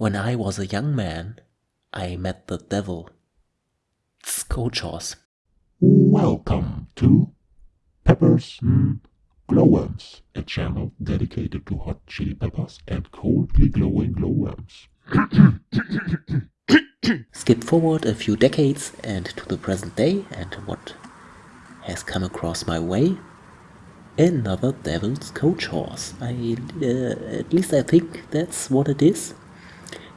When I was a young man, I met the devil. Coach Horse. Welcome to Peppers and Glowworms, a channel dedicated to hot chili peppers and coldly glowing glowworms. Skip forward a few decades and to the present day and what has come across my way. Another Devil's Coach Horse. I, uh, at least I think that's what it is.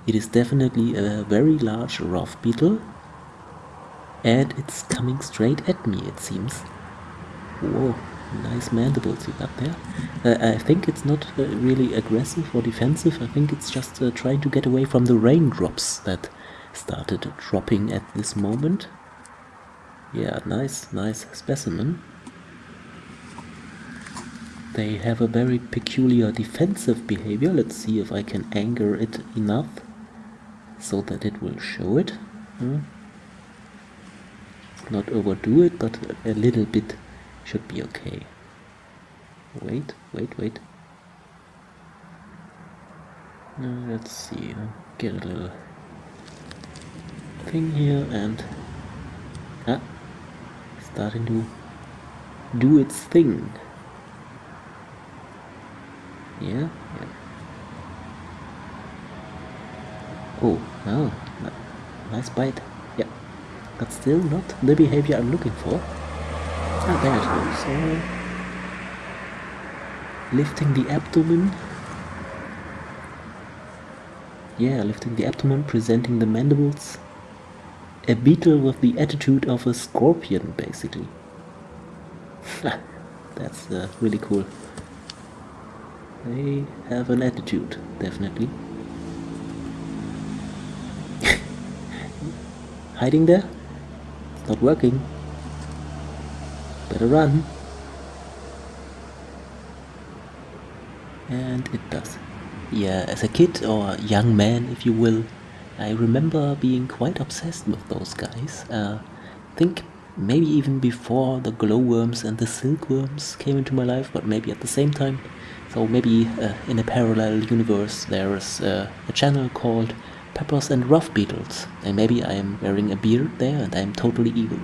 It is definitely a very large rove beetle and it's coming straight at me it seems. Whoa, nice mandibles you got there. Uh, I think it's not uh, really aggressive or defensive, I think it's just uh, trying to get away from the raindrops that started dropping at this moment. Yeah, nice, nice specimen. They have a very peculiar defensive behavior. Let's see if I can anger it enough so that it will show it. Hmm? Not overdo it, but a little bit should be okay. Wait, wait, wait. Uh, let's see, get a little thing here and ah, starting to do its thing. Yeah, yeah. Oh, oh, nice bite. Yeah, but still not the behavior I'm looking for. Ah, there it is. So, lifting the abdomen. Yeah, lifting the abdomen, presenting the mandibles. A beetle with the attitude of a scorpion, basically. That's uh, really cool. They have an attitude, definitely. Hiding there? It's not working. Better run. And it does. Yeah, as a kid or young man, if you will, I remember being quite obsessed with those guys. Uh, think maybe even before the glowworms and the silkworms came into my life, but maybe at the same time. So maybe uh, in a parallel universe there is uh, a channel called Peppers and Rove Beetles, and maybe I am wearing a beard there and I am totally evil.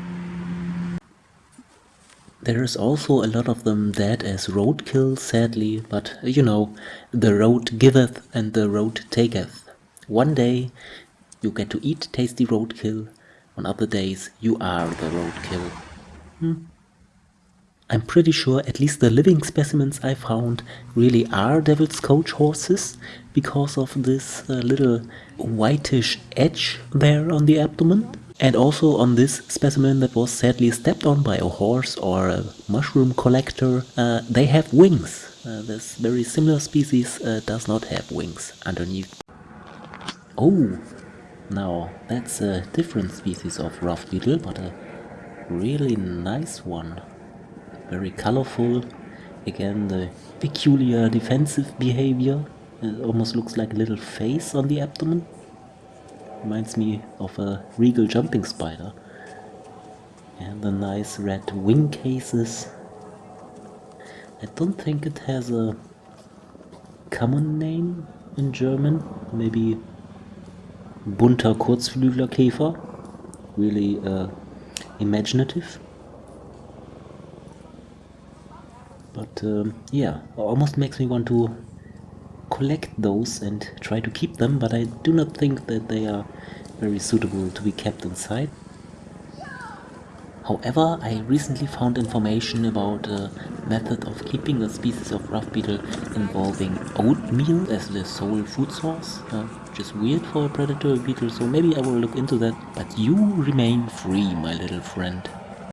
There is also a lot of them dead as roadkill, sadly, but you know, the road giveth and the road taketh. One day you get to eat tasty roadkill, on other days you are the roadkill. Hmm. I'm pretty sure at least the living specimens I found really are Devil's Coach horses because of this uh, little whitish edge there on the abdomen. And also on this specimen that was sadly stepped on by a horse or a mushroom collector, uh, they have wings. Uh, this very similar species uh, does not have wings underneath. Oh, now that's a different species of rove beetle, but a really nice one very colorful. Again, the peculiar defensive behavior. It almost looks like a little face on the abdomen. Reminds me of a regal jumping spider. And the nice red wing cases. I don't think it has a common name in German. Maybe bunter Kurzflüglerkäfer. Really uh, imaginative. But um, yeah almost makes me want to collect those and try to keep them but I do not think that they are very suitable to be kept inside However, I recently found information about a method of keeping a species of rove beetle involving oatmeal as the sole food source, uh, which is weird for a predatory beetle, so maybe I will look into that. But you remain free, my little friend.